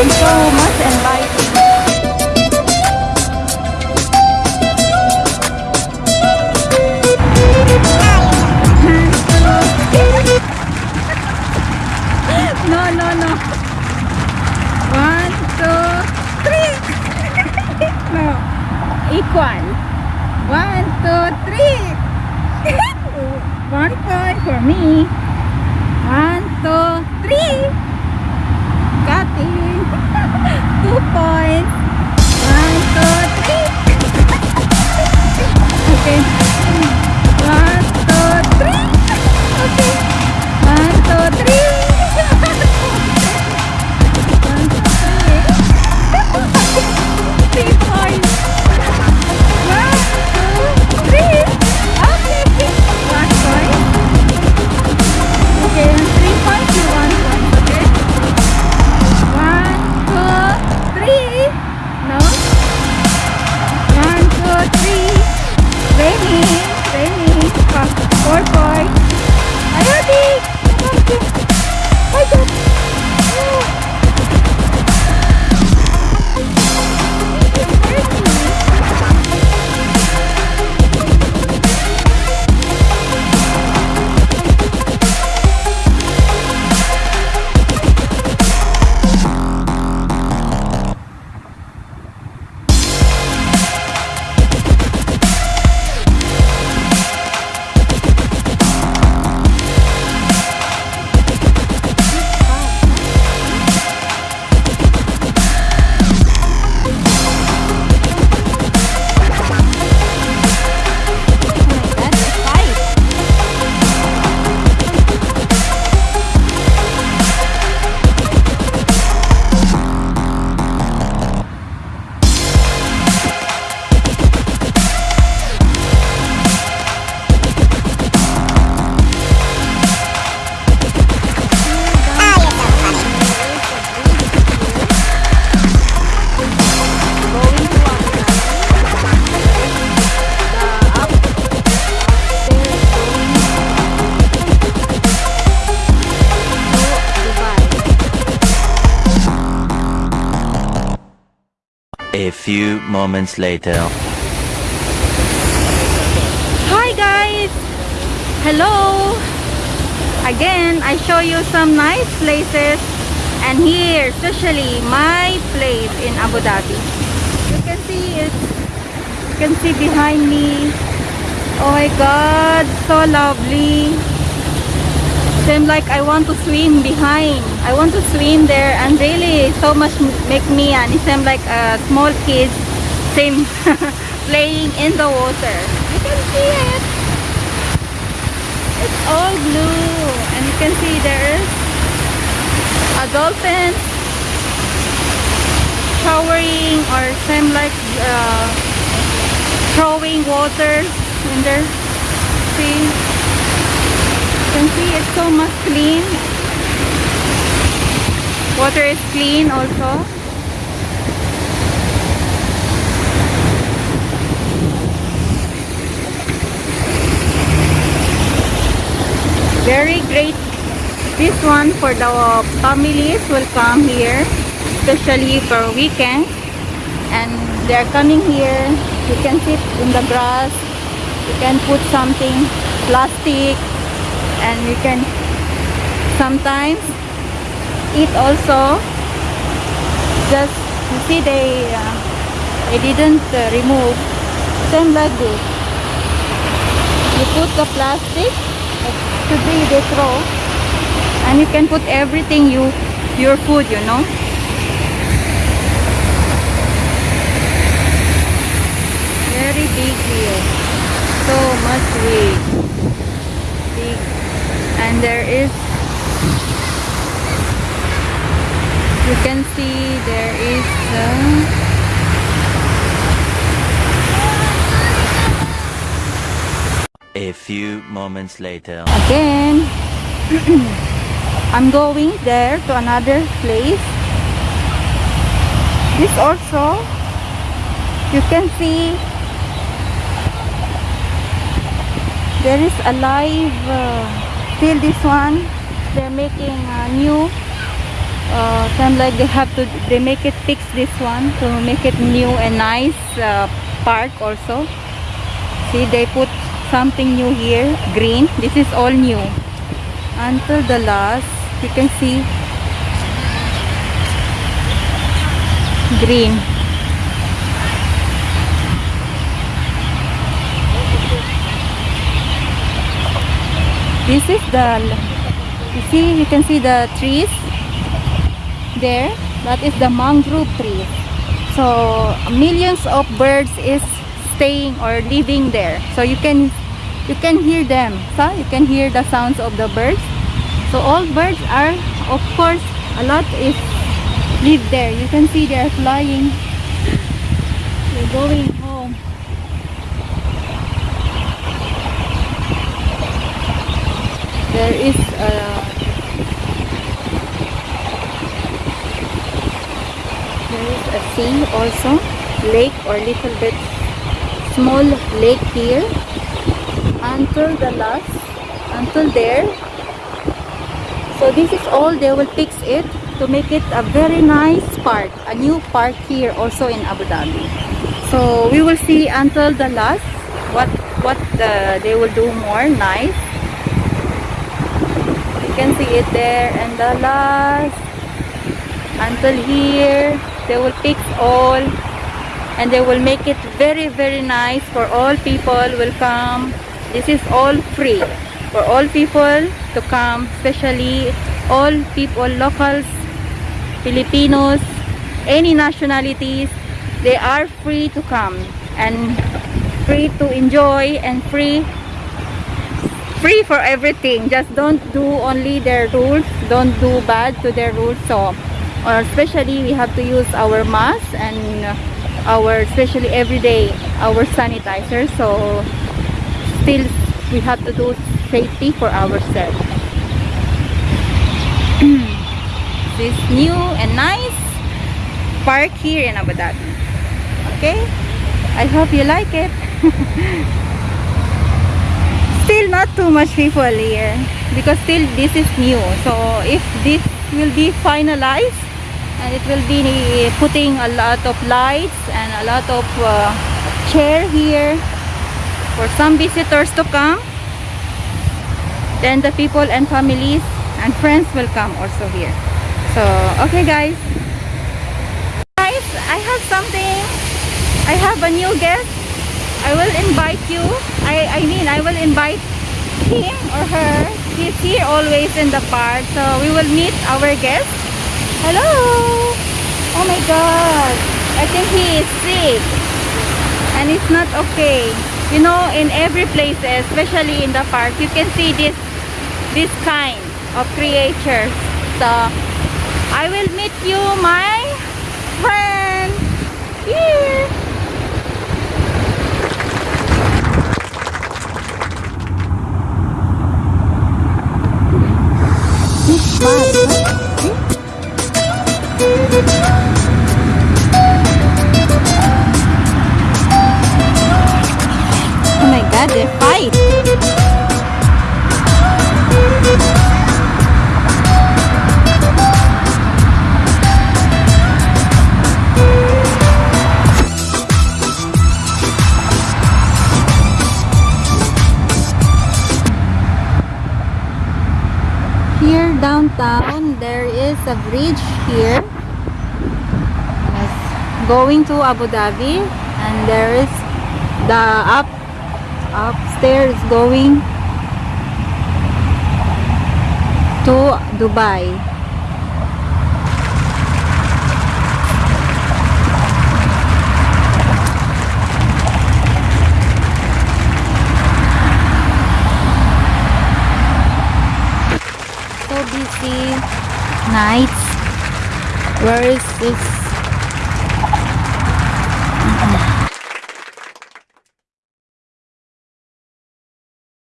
and so much enlightening. No, no, no. One, two, three. no. Equal. One, two, three. One point for me. Few moments later. Hi guys! Hello! Again, I show you some nice places and here, especially my place in Abu Dhabi. You can see it. You can see behind me. Oh my god, so lovely. Seems like I want to swim behind. I want to swim there and really so much make me and it seems like a small kid same playing in the water. You can see it. It's all blue and you can see there is a dolphin showering or same like uh, throwing water in there. See? Can see it's so much clean. Water is clean also. Very great. This one for the families will come here, especially for weekends. And they're coming here. You can sit in the grass. You can put something, plastic, and you can sometimes eat also. Just you see they uh, they didn't uh, remove. Same like this. You put the plastic should be they throw and you can put everything you your food you know very big here so much big big and there is you can see there is uh, A few moments later. again I'm going there to another place this also you can see there is a live uh, still this one they're making a new uh, kind of like they have to they make it fix this one to make it new and nice uh, park also. See they put something new here green. This is all new. Until the last you can see green this is the you see you can see the trees there that is the mangrove tree so millions of birds is staying or living there. So you can you can hear them so you can hear the sounds of the birds. So all birds are of course a lot is live there. You can see they are flying. They're going there is a there is a sea also lake or little bit small lake here. Until the last until there. So this is all they will fix it to make it a very nice park a new park here also in Abu Dhabi. So we will see until the last what what the, they will do more nice can see it there and the last until here they will fix all and they will make it very very nice for all people will come. This is all free for all people to come especially all people locals Filipinos any nationalities they are free to come and free to enjoy and free free for everything. Just don't do only their rules. Don't do bad to their rules. So or especially we have to use our mask and our especially every day our sanitizer. So still we have to do safety for ourselves. This new and nice park here in Abu Dhabi. Okay? I hope you like it still not too much people here because still this is new. So if this will be finalized and it will be putting a lot of lights and a lot of uh, chair here for some visitors to come then the people and families and friends will come also here. So okay guys. Guys I have something. I have a new guest I will invite you. I, I mean I will invite him or her. He's here always in the park. So we will meet our guest. Hello. Oh my god. I think he is sick. And it's not okay. You know in every place especially in the park you can see this this kind of creatures. So I will meet you my friend here Oh Downtown, there is a bridge here. Yes, going to Abu Dhabi and there is the up upstairs going to Dubai. Nights. Where is this